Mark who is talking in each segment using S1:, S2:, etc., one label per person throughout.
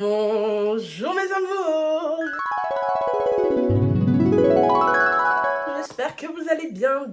S1: Bonjour mes amours. J'espère que vous allez bien,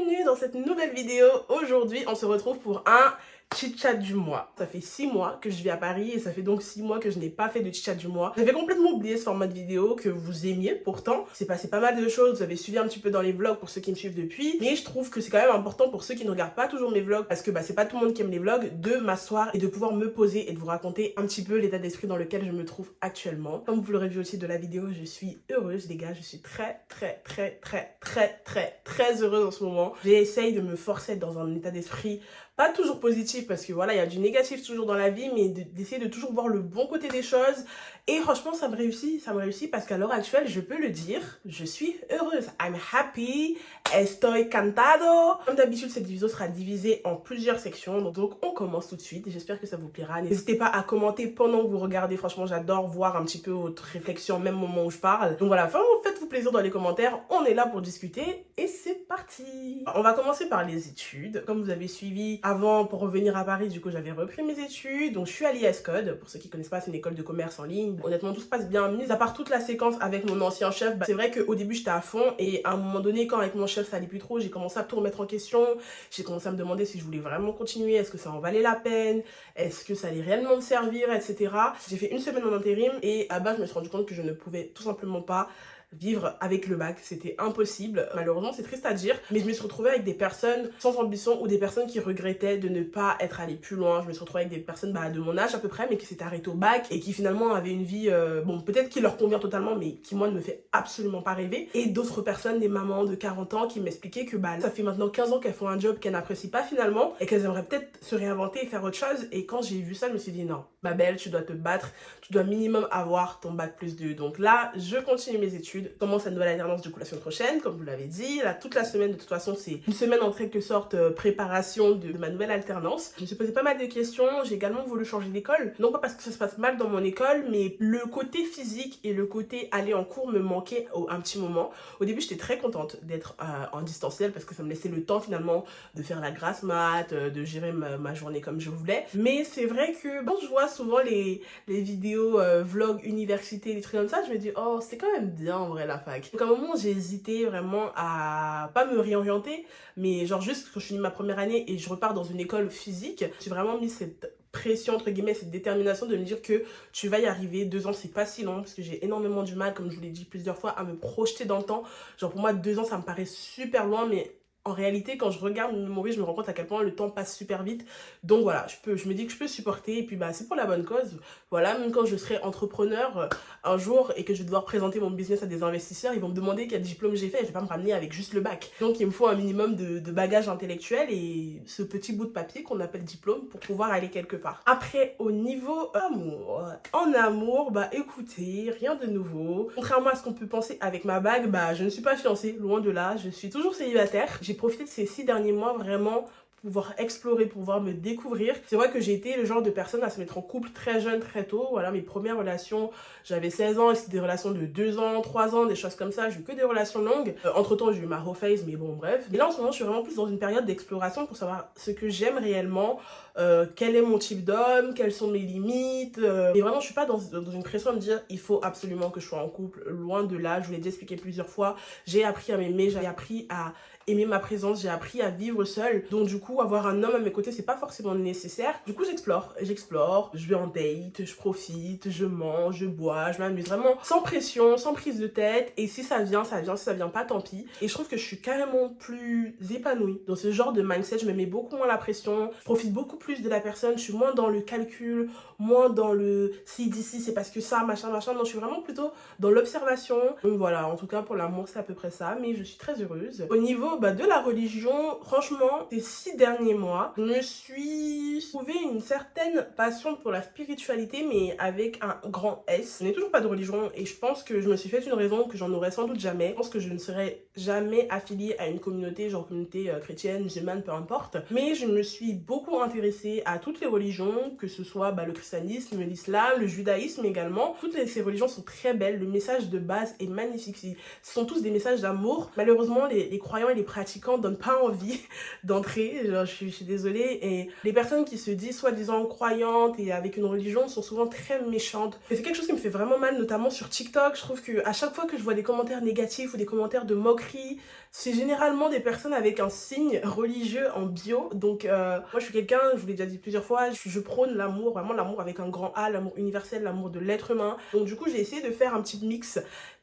S1: bienvenue dans cette nouvelle vidéo. Aujourd'hui, on se retrouve pour un chit-chat du mois. Ça fait 6 mois que je vis à Paris et ça fait donc 6 mois que je n'ai pas fait de chit-chat du mois. J'avais complètement oublié ce format de vidéo que vous aimiez pourtant. C'est passé pas mal de choses, vous avez suivi un petit peu dans les vlogs pour ceux qui me suivent depuis. Mais je trouve que c'est quand même important pour ceux qui ne regardent pas toujours mes vlogs parce que bah, c'est pas tout le monde qui aime les vlogs de m'asseoir et de pouvoir me poser et de vous raconter un petit peu l'état d'esprit dans lequel je me trouve actuellement. Comme vous l'aurez vu aussi de la vidéo, je suis heureuse les gars, je suis très très très très très très très heureuse en ce moment. J'essaye de me forcer dans un état d'esprit pas toujours positif parce que voilà, il y a du négatif toujours dans la vie, mais d'essayer de, toujours voir le bon côté des choses. Et franchement, ça me réussit, ça me réussit parce qu'à l'heure actuelle, je peux le dire, je suis heureuse. I'm happy, estoy cantado. Comme d'habitude, cette vidéo sera divisée en plusieurs sections, donc on commence tout de suite. J'espère que ça vous plaira. N'hésitez pas à commenter pendant que vous regardez. Franchement, j'adore voir un petit peu votre réflexion, même au moment où je parle. Donc voilà, faites-vous plaisir dans les commentaires. On est là pour discuter et c'est parti. On va commencer par les études. Comme vous avez suivi avant, pour revenir à Paris, du coup, j'avais repris mes études. Donc, je suis à l'IS Code. Pour ceux qui connaissent pas, c'est une école de commerce en ligne. Honnêtement, tout se passe bien. Mis à part toute la séquence avec mon ancien chef, bah, c'est vrai qu'au début, j'étais à fond. Et à un moment donné, quand avec mon chef, ça allait plus trop, j'ai commencé à tout remettre en question. J'ai commencé à me demander si je voulais vraiment continuer. Est-ce que ça en valait la peine? Est-ce que ça allait réellement me servir, etc. J'ai fait une semaine en intérim. Et à bas, je me suis rendu compte que je ne pouvais tout simplement pas vivre avec le bac, c'était impossible. Malheureusement, c'est triste à dire, mais je me suis retrouvée avec des personnes sans ambition ou des personnes qui regrettaient de ne pas être allées plus loin. Je me suis retrouvée avec des personnes bah, de mon âge à peu près, mais qui s'étaient arrêtées au bac et qui finalement avaient une vie, euh, bon, peut-être qui leur convient totalement, mais qui moi ne me fait absolument pas rêver. Et d'autres personnes, des mamans de 40 ans, qui m'expliquaient que bah, ça fait maintenant 15 ans qu'elles font un job qu'elles n'apprécient pas finalement et qu'elles aimeraient peut-être se réinventer et faire autre chose. Et quand j'ai vu ça, je me suis dit non, ma belle, tu dois te battre, tu dois minimum avoir ton bac plus 2. Donc là, je continue mes études, commence à nouvelle année du coup la semaine prochaine, comme vous l'avez dit. Là, toute la semaine, de toute façon, c'est une semaine en quelque sorte euh, préparation de, ma nouvelle alternance. Je me suis posé pas mal de questions. J'ai également voulu changer d'école. Non pas parce que ça se passe mal dans mon école, mais le côté physique et le côté aller en cours me manquaient au, un petit moment. Au début, j'étais très contente d'être euh, en distanciel parce que ça me laissait le temps finalement de faire la grasse mat, euh, de gérer ma, journée comme je voulais. Mais c'est vrai que quand je vois souvent les, les vidéos vlog université, des trucs comme ça, je me dis oh c'est quand même bien en la fac. Donc moment, j'ai hésité vraiment à pas me réorienter, mais genre juste quand je finis ma première année et je repars dans une école physique, j'ai vraiment mis cette pression entre guillemets cette détermination de me dire que tu vas y arriver deux ans c'est pas si long parce que j'ai énormément du mal comme je vous l'ai dit plusieurs fois à me projeter dans le temps genre pour moi deux ans ça me paraît super loin mais en réalité, quand je regarde mon vie, je me rends compte à quel point le temps passe super vite. Donc voilà, je, peux, je me dis que je peux supporter. Et puis bah, c'est pour la bonne cause. Voilà, même quand je serai entrepreneur euh, un jour et que je vais devoir présenter mon business à des investisseurs, ils vont me demander quel diplôme j'ai fait. Et je vais pas me ramener avec juste le bac. Donc il me faut un minimum de, de bagage intellectuel et ce petit bout de papier qu'on appelle diplôme pour pouvoir aller quelque part. Après, au niveau amour. En amour, bah écoutez, rien de nouveau. Contrairement à ce qu'on peut penser avec ma bague, bah je ne suis pas fiancée, loin de là. Je suis toujours célibataire j'ai profité de ces six derniers mois vraiment pouvoir explorer, pouvoir me découvrir. C'est vrai que j'ai été le genre de personne à se mettre en couple très jeune, très tôt. Voilà, mes premières relations, j'avais 16 ans, c'était des relations de 2 ans, 3 ans, des choses comme ça. J'ai eu que des relations longues. Euh, entre temps, j'ai eu ma phase, mais bon, bref. Et là, en ce moment, je suis vraiment plus dans une période d'exploration pour savoir ce que j'aime réellement, euh, quel est mon type d'homme, quelles sont mes limites. Euh. Et vraiment, je suis pas dans, dans, une pression de me dire, il faut absolument que je sois en couple. Loin de là, je vous l'ai déjà expliqué plusieurs fois. J'ai appris à m'aimer, j'ai appris à aimer ma présence, j'ai appris à vivre seule. Donc du coup, avoir un homme à mes côtés, c'est pas forcément nécessaire. Du coup, j'explore, j'explore, je vais en date, je profite, je mange, je bois, je m'amuse vraiment sans pression, sans prise de tête. Et si ça vient, ça vient, si ça vient pas, tant pis. Et je trouve que je suis carrément plus épanouie dans ce genre de mindset. Je me mets beaucoup moins la pression, je profite beaucoup plus de la personne, je suis moins dans le calcul, moins dans le si d'ici c'est parce que ça, machin, machin. Non, je suis vraiment plutôt dans l'observation. Donc voilà, en tout cas pour l'amour, c'est à peu près ça. Mais je suis très heureuse. Au niveau bah, de la religion, franchement, ces six derniers mois, je me suis trouvé une certaine passion pour la spiritualité, mais avec un grand S. Je n'ai toujours pas de religion et je pense que je me suis fait une raison que j'en aurais sans doute jamais. Je pense que je ne serais jamais affiliée à une communauté, genre communauté euh, chrétienne, musulmane, peu importe. Mais je me suis beaucoup intéressée à toutes les religions, que ce soit bah, le christianisme, l'islam, le judaïsme également. Toutes ces religions sont très belles, le message de base est magnifique. Ce sont tous des messages d'amour. Malheureusement, les, les croyants et les les pratiquants donnent pas envie d'entrer, je, suis désolée. Et les personnes qui se disent soi-disant croyantes et avec une religion sont souvent très méchantes. Et c'est quelque chose qui me fait vraiment mal, notamment sur TikTok. Je trouve que à chaque fois que je vois des commentaires négatifs ou des commentaires de moquerie, c'est généralement des personnes avec un signe religieux en bio. Donc euh, moi je suis quelqu'un, je vous l'ai déjà dit plusieurs fois, je prône l'amour, vraiment l'amour avec un grand A, l'amour universel, l'amour de l'être humain. Donc du coup j'ai essayé de faire un petit mix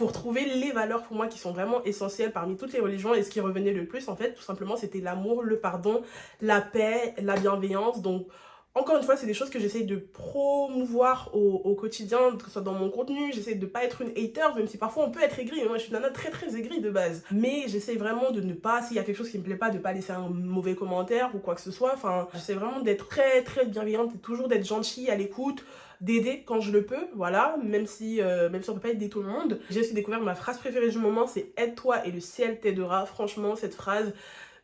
S1: pour trouver les valeurs pour moi qui sont vraiment essentielles parmi toutes les religions. Et ce qui revenait le plus en fait tout simplement c'était l'amour, le pardon, la paix, la bienveillance. Donc encore une fois, c'est des choses que j'essaye de promouvoir au, quotidien, que ce soit dans mon contenu. J'essaie de pas être une hater, même si parfois on peut être aigri. Moi, je suis une nana très très aigrie de base. Mais j'essaie vraiment de ne pas, s'il y a quelque chose qui me plaît pas, de pas laisser un mauvais commentaire ou quoi que ce soit. Enfin, j'essaie vraiment d'être très très bienveillante et toujours d'être gentille, à l'écoute d'aider quand je le peux, voilà, même si, euh, même si on peut pas aider tout le monde. J'ai aussi découvert ma phrase préférée du moment, c'est « aide-toi et le ciel t'aidera ». Franchement, cette phrase,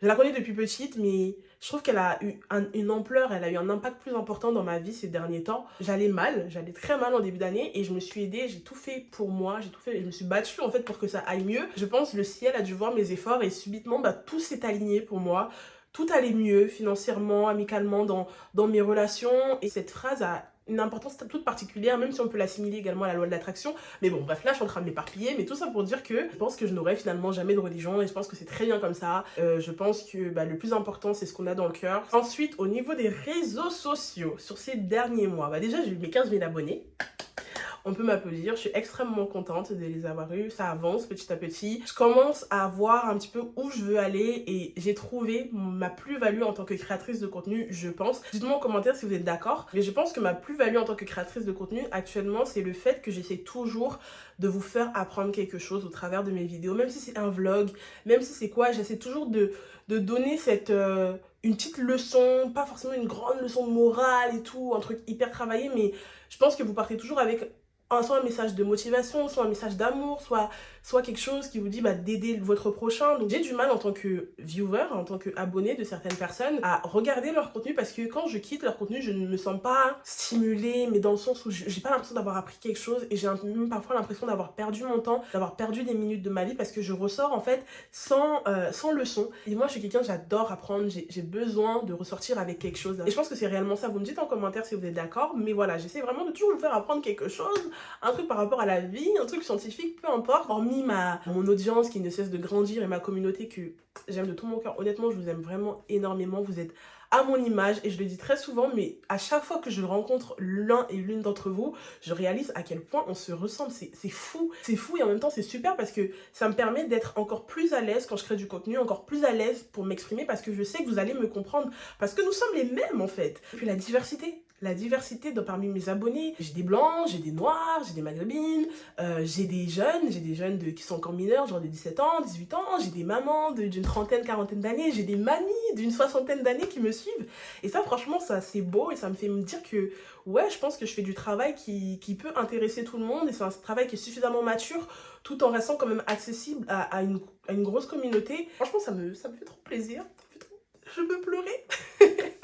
S1: je la connais depuis petite, mais je trouve qu'elle a eu un, une ampleur, elle a eu un impact plus important dans ma vie ces derniers temps. J'allais mal, j'allais très mal en début d'année et je me suis aidée, j'ai tout fait pour moi, j'ai tout fait, je me suis battue en fait pour que ça aille mieux. Je pense le ciel a dû voir mes efforts et subitement bah, tout s'est aligné pour moi. Tout allait mieux financièrement, amicalement, dans, dans mes relations. Et cette phrase a une importance toute particulière, même si on peut l'assimiler également à la loi de l'attraction. Mais bon, bref, là, je suis en train de m'éparpiller, mais tout ça pour dire que je pense que je n'aurai finalement jamais de religion et je pense que c'est très bien comme ça. Euh, je pense que bah, le plus important, c'est ce qu'on a dans le cœur. Ensuite, au niveau des réseaux sociaux, sur ces derniers mois, bah déjà, j'ai eu mes 15 000 abonnés on peut m'applaudir. Je suis extrêmement contente de les avoir eus. Ça avance petit à petit. Je commence à voir un petit peu où je veux aller et j'ai trouvé ma plus-value en tant que créatrice de contenu, je pense. Dites-moi en commentaire si vous êtes d'accord. Mais je pense que ma plus-value en tant que créatrice de contenu actuellement, c'est le fait que j'essaie toujours de vous faire apprendre quelque chose au travers de mes vidéos. Même si c'est un vlog, même si c'est quoi, j'essaie toujours de, donner cette... Euh, une petite leçon, pas forcément une grande leçon de morale et tout, un truc hyper travaillé, mais je pense que vous partez toujours avec soit un message de motivation, soit un message d'amour, soit, soit quelque chose qui vous dit bah, d'aider votre prochain. Donc j'ai du mal en tant que viewer, en tant qu'abonné de certaines personnes, à regarder leur contenu parce que quand je quitte leur contenu, je ne me sens pas stimulée, mais dans le sens où j'ai pas l'impression d'avoir appris quelque chose et j'ai même parfois l'impression d'avoir perdu mon temps, d'avoir perdu des minutes de ma vie parce que je ressors en fait sans, euh, sans leçon. Et moi je suis quelqu'un, j'adore apprendre, j'ai besoin de ressortir avec quelque chose. Et je pense que c'est réellement ça. Vous me dites en commentaire si vous êtes d'accord, mais voilà, j'essaie vraiment de toujours vous faire apprendre quelque chose un truc par rapport à la vie, un truc scientifique, peu importe. Hormis ma, mon audience qui ne cesse de grandir et ma communauté que j'aime de tout mon cœur. Honnêtement, je vous aime vraiment énormément. Vous êtes à mon image et je le dis très souvent mais à chaque fois que je rencontre l'un et l'une d'entre vous je réalise à quel point on se ressemble c'est fou c'est fou et en même temps c'est super parce que ça me permet d'être encore plus à l'aise quand je crée du contenu encore plus à l'aise pour m'exprimer parce que je sais que vous allez me comprendre parce que nous sommes les mêmes en fait et puis la diversité la diversité parmi mes abonnés. J'ai des blancs, j'ai des noirs, j'ai des maghrébines, euh, j'ai des jeunes, j'ai des jeunes de, qui sont encore mineurs, genre de 17 ans, 18 ans, j'ai des mamans d'une trentaine, quarantaine d'années, j'ai des mamies d'une soixantaine d'années qui me suivent. Et ça, franchement, ça c'est beau et ça me fait me dire que, ouais, je pense que je fais du travail qui, peut intéresser tout le monde et c'est un travail qui est suffisamment mature tout en restant quand même accessible à, à, une, à une grosse communauté. Franchement, ça me, ça me fait trop plaisir. Je peux pleurer.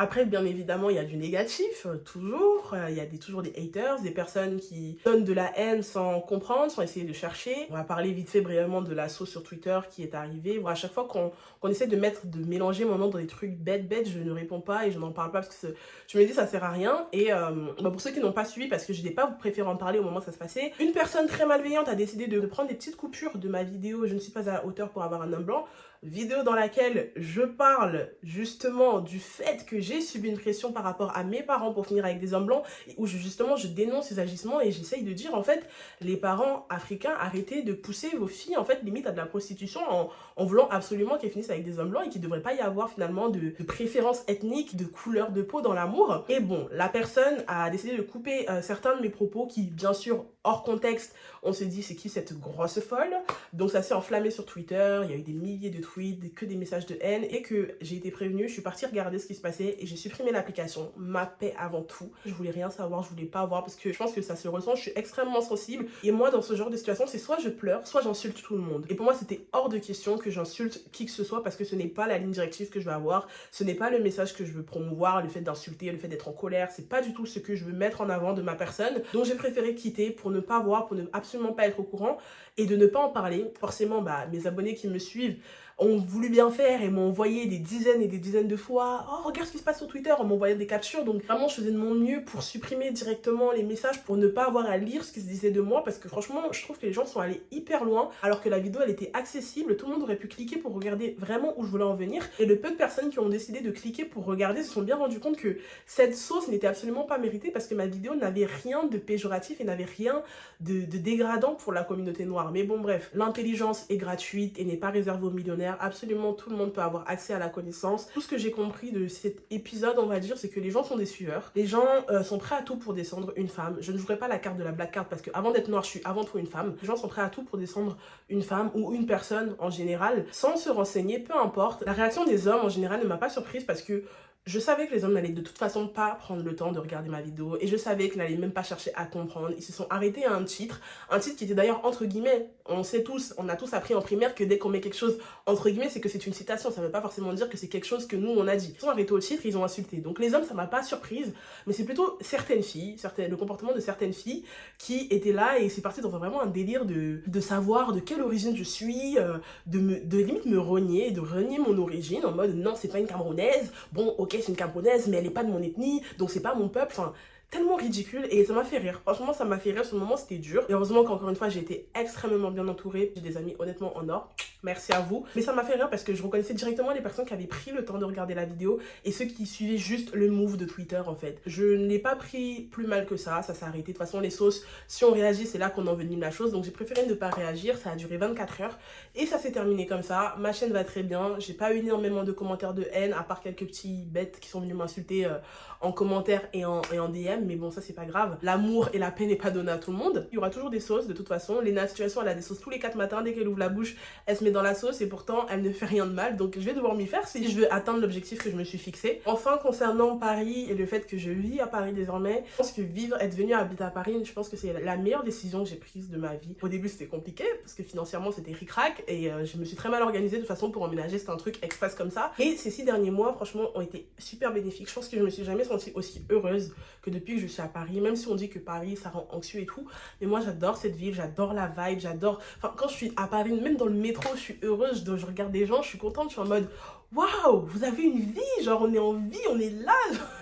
S1: Après, bien évidemment, il y a du négatif, euh, toujours. Euh, il y a toujours des haters, des personnes qui donnent de la haine sans comprendre, sans essayer de chercher. On va parler vite fait brièvement de l'assaut sur Twitter qui est arrivé. Bon, à chaque fois qu'on essaie de mettre, de mélanger mon nom dans des trucs bêtes, bêtes, je ne réponds pas et je n'en parle pas parce que je me dis ça sert à rien. Et euh, bah pour ceux qui n'ont pas suivi, parce que je n'ai pas préféré en parler au moment où ça se passait, une personne très malveillante a décidé de prendre des petites coupures de ma vidéo « Je ne suis pas à la hauteur pour avoir un homme blanc » vidéo dans laquelle je parle justement du fait que j'ai subi une pression par rapport à mes parents pour finir avec des hommes blancs, où justement je dénonce ces agissements et j'essaye de dire en fait, les parents africains, arrêtez de pousser vos filles en fait limite à de la prostitution en, en voulant absolument qu'elles finissent avec des hommes blancs et qu'il ne devrait pas y avoir finalement de, préférence ethnique, de couleur de peau dans l'amour. Et bon, la personne a décidé de couper euh, certains de mes propos qui bien sûr hors contexte, on se dit c'est qui cette grosse folle? Donc ça s'est enflammé sur Twitter, il y a eu des milliers de tweets, que des messages de haine et que j'ai été prévenue, je suis partie regarder ce qui se passait et j'ai supprimé l'application, ma paix avant tout. Je voulais rien savoir, je voulais pas voir parce que je pense que ça se ressent, je suis extrêmement sensible et moi dans ce genre de situation c'est soit je pleure, soit j'insulte tout le monde. Et pour moi c'était hors de question que j'insulte qui que ce soit parce que ce n'est pas la ligne directive que je veux avoir, ce n'est pas le message que je veux promouvoir, le fait d'insulter, le fait d'être en colère, c'est pas du tout ce que je veux mettre en avant de ma personne. Donc j'ai préféré quitter pour ne pas voir, pour ne absolument pas être au courant et de ne pas en parler. Forcément, bah, mes abonnés qui me suivent ont voulu bien faire et m'ont envoyé des dizaines et des dizaines de fois « Oh, regarde ce qui se passe sur Twitter !» en m'envoyant des captures. Donc vraiment, je faisais de mon mieux pour supprimer directement les messages, pour ne pas avoir à lire ce qui se disait de moi. Parce que franchement, je trouve que les gens sont allés hyper loin, alors que la vidéo, elle était accessible. Tout le monde aurait pu cliquer pour regarder vraiment où je voulais en venir. Et le peu de personnes qui ont décidé de cliquer pour regarder se sont bien rendu compte que cette sauce n'était absolument pas méritée parce que ma vidéo n'avait rien de péjoratif et n'avait rien de dégradant pour la communauté noire. Mais bon, bref, l'intelligence est gratuite et n'est pas réservée aux millionnaires. Absolument tout le monde peut avoir accès à la connaissance. Tout ce que j'ai compris de cet épisode, on va dire, c'est que les gens sont des sueurs. Les gens euh, sont prêts à tout pour descendre une femme. Je ne jouerai pas la carte de la black card parce que avant d'être noire, je suis avant tout une femme. Les gens sont prêts à tout pour descendre une femme ou une personne en général sans se renseigner, peu importe. La réaction des hommes en général ne m'a pas surprise parce que je savais que les hommes n'allaient de toute façon pas prendre le temps de regarder ma vidéo et je savais qu'ils n'allaient même pas chercher à comprendre. Ils se sont arrêtés à un titre, un titre qui était d'ailleurs entre guillemets. On sait tous, on a tous appris en primaire que dès qu'on met quelque chose entre guillemets, c'est que c'est une citation. Ça ne veut pas forcément dire que c'est quelque chose que nous on a dit. Ils sont arrêtés au titre, ils ont insulté. Donc les hommes, ça m'a pas surprise, mais c'est plutôt certaines filles, certaines, le comportement de certaines filles qui étaient là et c'est parti dans vraiment un délire de, de savoir de quelle origine je suis, euh, de, limite me renier, de renier mon origine en mode non, c'est pas une Camerounaise. Bon, ok, c'est une Camerounaise, mais elle n'est pas de mon ethnie, donc c'est pas mon peuple. Enfin, tellement ridicule et ça m'a fait rire. Franchement, ça m'a fait rire. Le moment, c'était dur. Et heureusement qu'encore une fois, j'ai été extrêmement bien entourée. J'ai des amis honnêtement en or. Merci à vous. Mais ça m'a fait rire parce que je reconnaissais directement les personnes qui avaient pris le temps de regarder la vidéo et ceux qui suivaient juste le move de Twitter en fait. Je ne l'ai pas pris plus mal que ça. Ça s'est arrêté. De toute façon, les sauces, si on réagit, c'est là qu'on envenime la chose. Donc j'ai préféré ne pas réagir. Ça a duré 24 heures et ça s'est terminé comme ça. Ma chaîne va très bien. J'ai pas eu énormément de commentaires de haine à part quelques petits bêtes qui sont venus m'insulter euh, en commentaire et en, et en DM. Mais bon, ça c'est pas grave. L'amour et la paix n'est pas donné à tout le monde. Il y aura toujours des sauces de toute façon. Lena Situation, elle a des sauces tous les 4 matins. Dès qu'elle ouvre la bouche, elle se met dans la sauce et pourtant elle ne fait rien de mal. Donc je vais devoir m'y faire si je veux atteindre l'objectif que je me suis fixé. Enfin, concernant Paris et le fait que je vis à Paris désormais, je pense que vivre, être venu habiter à Paris, je pense que c'est la meilleure décision que j'ai prise de ma vie. Au début, c'était compliqué parce que financièrement, c'était ric-rac et euh, je me suis très mal organisée de toute façon pour emménager. C'était un truc express comme ça. Et ces six derniers mois, franchement, ont été super bénéfiques. Je pense que je me suis jamais sentie aussi heureuse que depuis je suis à Paris. Même si on dit que Paris, ça rend anxieux et tout. Mais moi, j'adore cette ville, j'adore la vibe, j'adore... Enfin, quand je suis à Paris, même dans le métro, je suis heureuse. Je regarde des gens, je suis contente, je suis en mode waouh, vous avez une vie, genre on est en vie, on est là.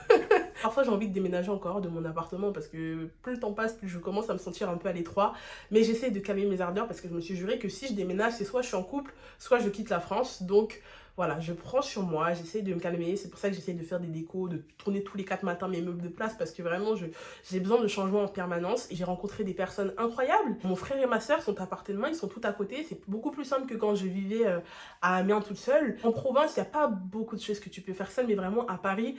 S1: Parfois j'ai envie de déménager encore de mon appartement parce que plus le temps passe, plus je commence à me sentir un peu à l'étroit. Mais j'essaie de calmer mes ardeurs parce que je me suis juré que si je déménage, c'est soit je suis en couple, soit je quitte la France. Donc voilà, je prends sur moi, j'essaie de me calmer. C'est pour ça que j'essaie de faire des décos, de tourner tous les quatre matins mes meubles de place parce que vraiment, j'ai besoin de changement en permanence. J'ai rencontré des personnes incroyables. Mon frère et ma soeur sont appartement, ils sont tout à côté. C'est beaucoup plus simple que quand je vivais euh, à Amiens toute seule. En province, il n'y a pas beaucoup de choses que tu peux faire seule, mais vraiment à Paris,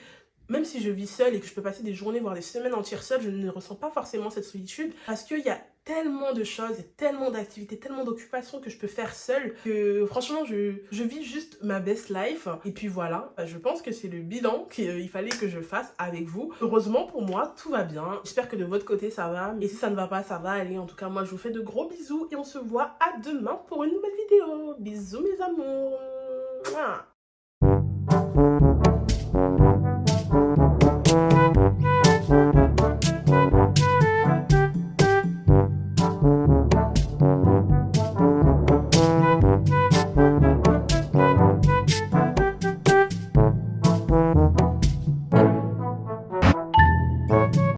S1: même si je vis seule et que je peux passer des journées, voire des semaines entières seule, je ne ressens pas forcément cette solitude parce qu'il y a tellement de choses et tellement d'activités, tellement d'occupations que je peux faire seule que franchement je, je, vis juste ma best life. Et puis voilà je pense que c'est le bilan qu'il fallait que je fasse avec vous. Heureusement pour moi tout va bien. J'espère que de votre côté ça va. Et si ça ne va pas ça va. Aller en tout cas moi je vous fais de gros bisous et on se voit à demain pour une nouvelle vidéo. Bisous mes amours